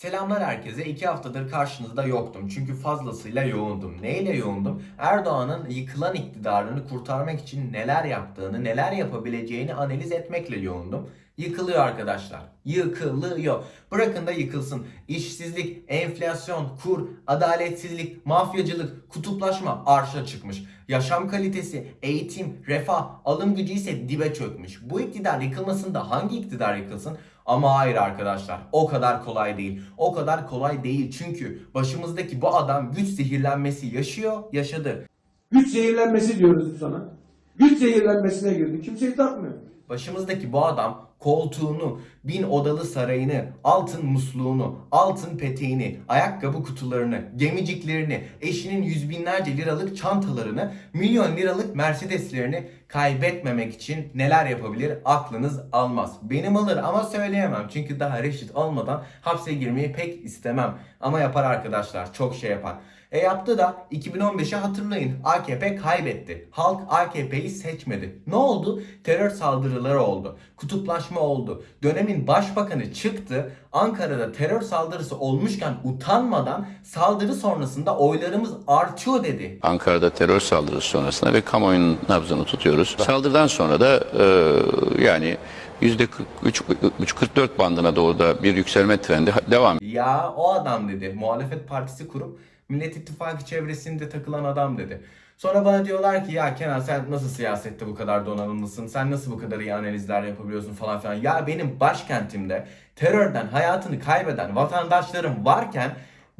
Selamlar herkese. İki haftadır karşınızda yoktum. Çünkü fazlasıyla yoğundum. Neyle yoğundum? Erdoğan'ın yıkılan iktidarını kurtarmak için neler yaptığını, neler yapabileceğini analiz etmekle yoğundum. Yıkılıyor arkadaşlar. Yıkılıyor. Bırakın da yıkılsın. İşsizlik, enflasyon, kur, adaletsizlik, mafyacılık, kutuplaşma arşa çıkmış. Yaşam kalitesi, eğitim, refah, alım gücü ise dibe çökmüş. Bu iktidar yıkılmasında hangi iktidar yıkılsın? Ama hayır arkadaşlar o kadar kolay değil. O kadar kolay değil çünkü başımızdaki bu adam güç zehirlenmesi yaşıyor, yaşadı. Güç zehirlenmesi diyoruz ona. Güç zehirlenmesine girdi. Kimseyi takmıyor. Başımızdaki bu adam koltuğunu, bin odalı sarayını, altın musluğunu, altın peteğini, ayakkabı kutularını, gemiciklerini, eşinin yüz binlerce liralık çantalarını, milyon liralık Mercedeslerini kaybetmemek için neler yapabilir aklınız almaz. Benim alır ama söyleyemem çünkü daha reşit olmadan hapse girmeyi pek istemem. Ama yapar arkadaşlar çok şey yapar. E yaptı da 2015'i hatırlayın. AKP kaybetti. Halk AKP'yi seçmedi. Ne oldu? Terör saldırıları oldu. Kutuplaşma oldu. Dönemin başbakanı çıktı. Ankara'da terör saldırısı olmuşken utanmadan saldırı sonrasında oylarımız artıyor dedi. Ankara'da terör saldırısı sonrasında ve kamuoyunun nabzını tutuyoruz. Saldırıdan sonra da e, yani %43-44 bandına doğru da bir yükselme trendi devam Ya o adam dedi. Muhalefet partisi kurup Millet İttifakı çevresinde takılan adam dedi. Sonra bana diyorlar ki ya Kenan sen nasıl siyasette bu kadar donanımlısın? Sen nasıl bu kadar iyi analizler yapabiliyorsun falan filan. Ya benim başkentimde terörden hayatını kaybeden vatandaşlarım varken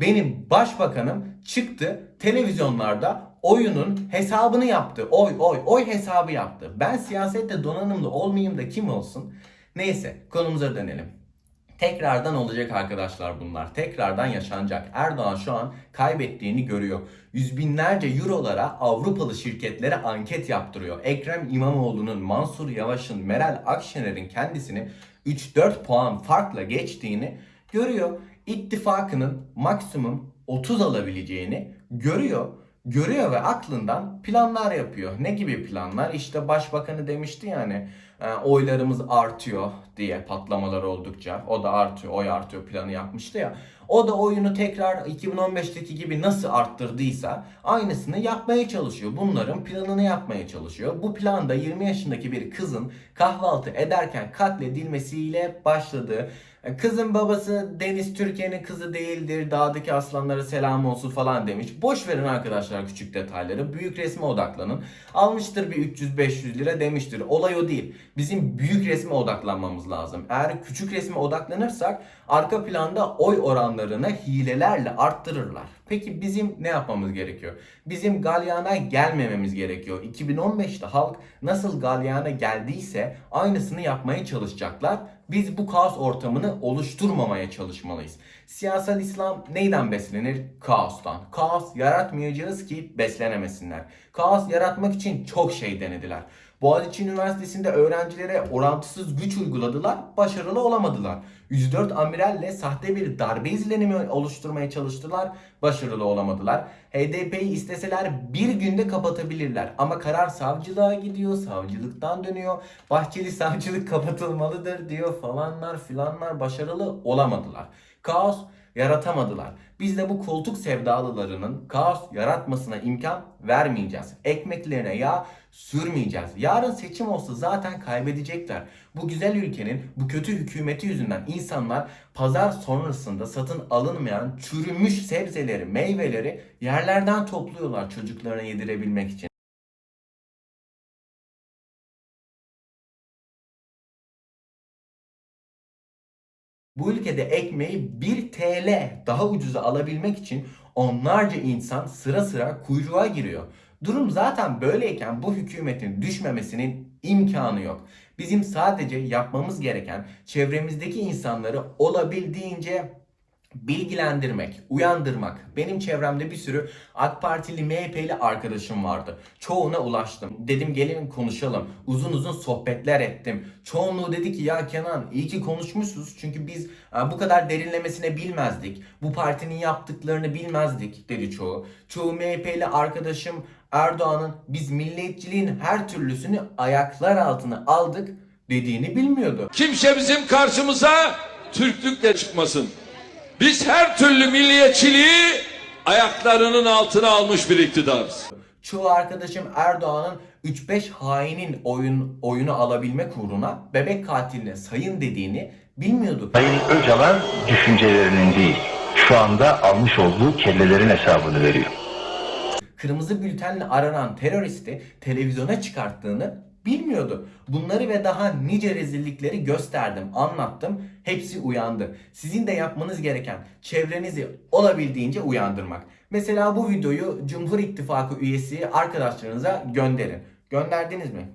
benim başbakanım çıktı televizyonlarda oyunun hesabını yaptı. Oy oy oy hesabı yaptı. Ben siyasette donanımlı olmayayım da kim olsun? Neyse konumuza dönelim. Tekrardan olacak arkadaşlar bunlar. Tekrardan yaşanacak. Erdoğan şu an kaybettiğini görüyor. Yüz binlerce eurolara Avrupalı şirketlere anket yaptırıyor. Ekrem İmamoğlu'nun, Mansur Yavaş'ın, Meral Akşener'in kendisini 3-4 puan farkla geçtiğini görüyor. İttifakının maksimum 30 alabileceğini görüyor. Görüyor ve aklından planlar yapıyor. Ne gibi planlar? İşte başbakanı demişti yani e, oylarımız artıyor diye patlamalar oldukça. O da artıyor, oy artıyor planı yapmıştı ya. O da oyunu tekrar 2015'teki gibi nasıl arttırdıysa aynısını yapmaya çalışıyor. Bunların planını yapmaya çalışıyor. Bu planda 20 yaşındaki bir kızın kahvaltı ederken katledilmesiyle başladı. E, Kızın babası Deniz Türkiye'nin kızı değildir. Dağdaki aslanlara selam olsun falan demiş. Boş verin arkadaşlar küçük detayları. Büyük resme odaklanın. Almıştır bir 300-500 lira demiştir. Olay o değil. Bizim büyük resme odaklanmamız lazım. Eğer küçük resme odaklanırsak arka planda oy oranlarını hilelerle arttırırlar. Peki bizim ne yapmamız gerekiyor? Bizim galyana gelmememiz gerekiyor. 2015'te halk nasıl galyana geldiyse aynısını yapmaya çalışacaklar. Biz bu kaos ortamını oluşturmamaya çalışmalıyız. Siyasal İslam neyden beslenir? Kaostan. Kaos yaratmayacağız ki beslenemesinler. Kaos yaratmak için çok şey denediler. Boğaziçi Üniversitesi'nde öğrencilere orantısız güç uyguladılar, başarılı olamadılar. 104 amiralle sahte bir darbe izlenimi oluşturmaya çalıştılar, başarılı olamadılar. HDP'yi isteseler bir günde kapatabilirler ama karar savcılığa gidiyor, savcılıktan dönüyor. Bahçeli savcılık kapatılmalıdır diyor falanlar filanlar başarılı olamadılar. Kaos yaratamadılar. Biz de bu koltuk sevdalılarının kaos yaratmasına imkan vermeyeceğiz. Ekmeklerine yağ sürmeyeceğiz. Yarın seçim olsa zaten kaybedecekler. Bu güzel ülkenin bu kötü hükümeti yüzünden insanlar pazar sonrasında satın alınmayan çürümüş sebzeleri, meyveleri yerlerden topluyorlar çocuklarına yedirebilmek için. Bu ülkede ekmeği 1 TL daha ucuza alabilmek için onlarca insan sıra sıra kuyruğa giriyor. Durum zaten böyleyken bu hükümetin düşmemesinin imkanı yok. Bizim sadece yapmamız gereken çevremizdeki insanları olabildiğince bilgilendirmek, uyandırmak. Benim çevremde bir sürü AK Partili, MHP'li arkadaşım vardı. Çoğuna ulaştım. Dedim gelin konuşalım. Uzun uzun sohbetler ettim. Çoğunluğu dedi ki ya Kenan iyi ki konuşmuşsunuz. Çünkü biz e, bu kadar derinlemesine bilmezdik. Bu partinin yaptıklarını bilmezdik dedi çoğu. Çoğu MHP'li arkadaşım Erdoğan'ın biz milliyetçiliğin her türlüsünü ayaklar altına aldık dediğini bilmiyordu. Kimse bizim karşımıza Türklükle çıkmasın. Biz her türlü milliyetçiliği ayaklarının altına almış bir iktidarız. Çoğu arkadaşım Erdoğan'ın 3-5 hainin oyun, oyunu alabilmek uğruna bebek katiline sayın dediğini bilmiyordu. Sayın Öcalan düşüncelerinin değil, şu anda almış olduğu kellelerin hesabını veriyor. kırmızı bültenle aranan teröristi televizyona çıkarttığını bilmiyordu. Bunları ve daha nice rezillikleri gösterdim, anlattım. Hepsi uyandı. Sizin de yapmanız gereken çevrenizi olabildiğince uyandırmak. Mesela bu videoyu Cumhur İttifakı üyesi arkadaşlarınıza gönderin. Gönderdiniz mi?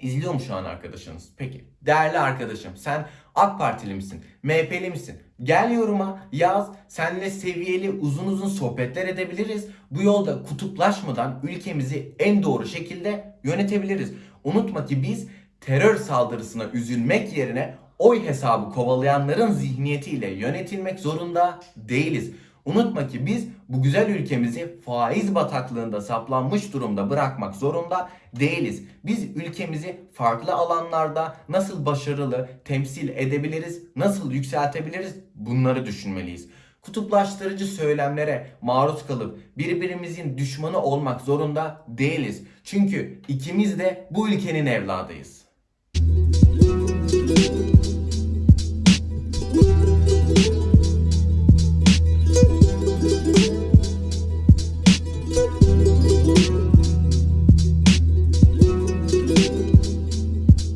İzliyor mu şu an arkadaşınız? Peki. Değerli arkadaşım sen AK Partili misin? MHP'li misin? Gel yoruma yaz. Seninle seviyeli uzun uzun sohbetler edebiliriz. Bu yolda kutuplaşmadan ülkemizi en doğru şekilde yönetebiliriz. Unutma ki biz terör saldırısına üzülmek yerine oy hesabı kovalayanların zihniyetiyle yönetilmek zorunda değiliz. Unutma ki biz bu güzel ülkemizi faiz bataklığında saplanmış durumda bırakmak zorunda değiliz. Biz ülkemizi farklı alanlarda nasıl başarılı temsil edebiliriz, nasıl yükseltebiliriz bunları düşünmeliyiz. Kutuplaştırıcı söylemlere maruz kalıp birbirimizin düşmanı olmak zorunda değiliz. Çünkü ikimiz de bu ülkenin evladıyız.